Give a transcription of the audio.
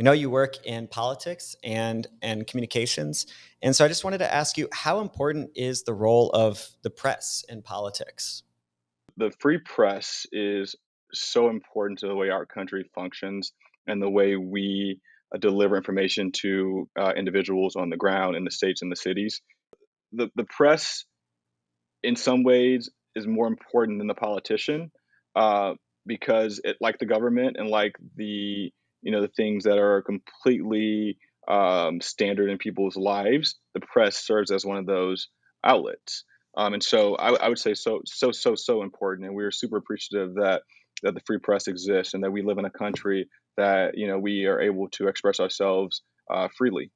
We know you work in politics and and communications, and so I just wanted to ask you, how important is the role of the press in politics? The free press is so important to the way our country functions and the way we uh, deliver information to uh, individuals on the ground in the states and the cities. The, the press, in some ways, is more important than the politician uh, because it, like the government and like the you know the things that are completely um, standard in people's lives, the press serves as one of those outlets. Um, and so I, I would say so so so so important, and we're super appreciative that that the free press exists and that we live in a country that you know we are able to express ourselves uh, freely.